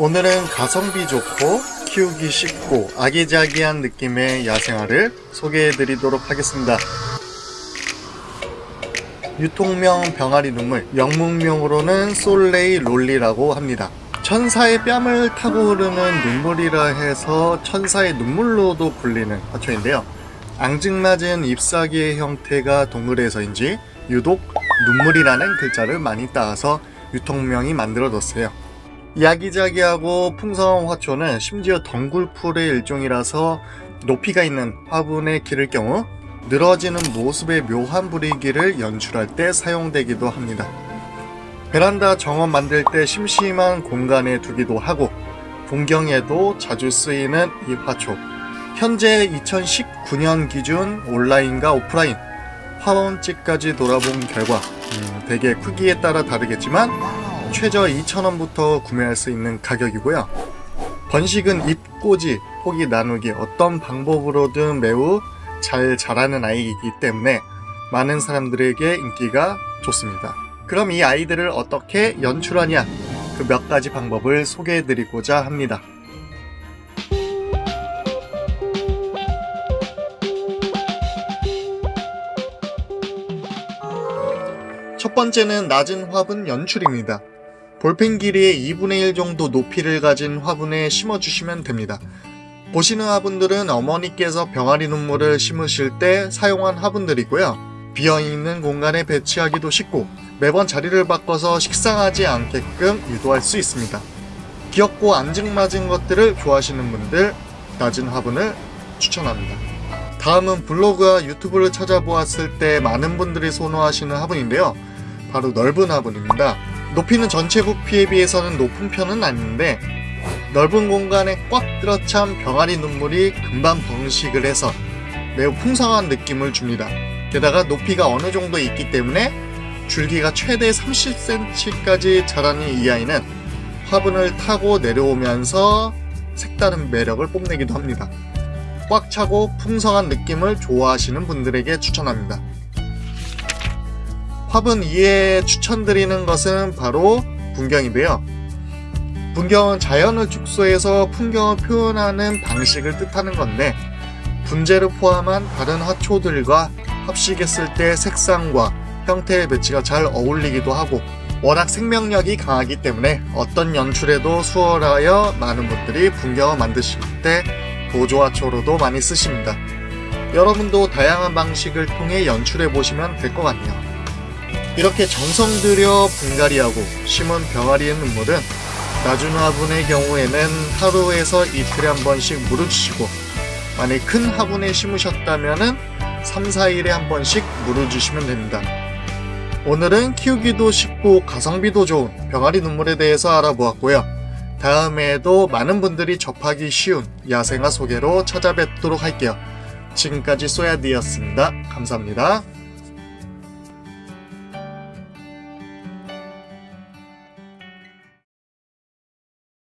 오늘은 가성비 좋고 키우기 쉽고 아기자기한 느낌의 야생화를 소개해 드리도록 하겠습니다. 유통명 병아리 눈물, 영문명으로는 솔레이 롤리라고 합니다. 천사의 뺨을 타고 흐르는 눈물이라 해서 천사의 눈물로도 불리는 화초인데요. 앙증맞은 잎사귀의 형태가 동그래서인지 유독 눈물이라는 글자를 많이 따서 유통명이 만들어졌어요. 야기자기하고 풍성한 화초는 심지어 덩굴풀의 일종이라서 높이가 있는 화분에 기를 경우 늘어지는 모습의 묘한 분위기를 연출할 때 사용되기도 합니다. 베란다 정원 만들 때 심심한 공간에 두기도 하고 풍경에도 자주 쓰이는 이 화초. 현재 2019년 기준 온라인과 오프라인 화원집까지 돌아본 결과 음, 대개 크기에 따라 다르겠지만 최저 2,000원부터 구매할 수 있는 가격이고요. 번식은 잎꽂이, 포기 나누기 어떤 방법으로든 매우 잘 자라는 아이이기 때문에 많은 사람들에게 인기가 좋습니다. 그럼 이 아이들을 어떻게 연출하냐 그 몇 가지 방법을 소개해 드리고자 합니다. 첫 번째는 낮은 화분 연출입니다. 볼펜 길이의 2분의 1 정도 높이를 가진 화분에 심어주시면 됩니다. 보시는 화분들은 어머니께서 병아리 눈물을 심으실 때 사용한 화분들이고요. 비어있는 공간에 배치하기도 쉽고 매번 자리를 바꿔서 식상하지 않게끔 유도할 수 있습니다. 귀엽고 앙증맞은 것들을 좋아하시는 분들 낮은 화분을 추천합니다. 다음은 블로그와 유튜브를 찾아보았을 때 많은 분들이 선호하시는 화분인데요. 바로 넓은 화분입니다. 높이는 전체 부피에 비해서는 높은 편은 아닌데 넓은 공간에 꽉 들어찬 병아리 눈물이 금방 번식을 해서 매우 풍성한 느낌을 줍니다. 게다가 높이가 어느 정도 있기 때문에 줄기가 최대 30cm까지 자라는 이 아이는 화분을 타고 내려오면서 색다른 매력을 뽐내기도 합니다. 꽉 차고 풍성한 느낌을 좋아하시는 분들에게 추천합니다. 화분 2에 추천드리는 것은 바로 분경인데요. 분경은 자연을 축소해서 풍경을 표현하는 방식을 뜻하는 건데 분재를 포함한 다른 화초들과 합식했을 때 색상과 형태의 배치가 잘 어울리기도 하고 워낙 생명력이 강하기 때문에 어떤 연출에도 수월하여 많은 분들이 분경을 만드실 때 보조화초로도 많이 쓰십니다. 여러분도 다양한 방식을 통해 연출해 보시면 될 것 같네요. 이렇게 정성 들여 분갈이하고 심은 병아리의 눈물은 낮은 화분의 경우에는 하루에서 이틀에 한 번씩 물을 주시고 만약 큰 화분에 심으셨다면 3, 4일에 한 번씩 물어주시면 됩니다. 오늘은 키우기도 쉽고 가성비도 좋은 병아리 눈물에 대해서 알아보았고요. 다음에도 많은 분들이 접하기 쉬운 야생화 소개로 찾아뵙도록 할게요. 지금까지 소야디였습니다. 감사합니다.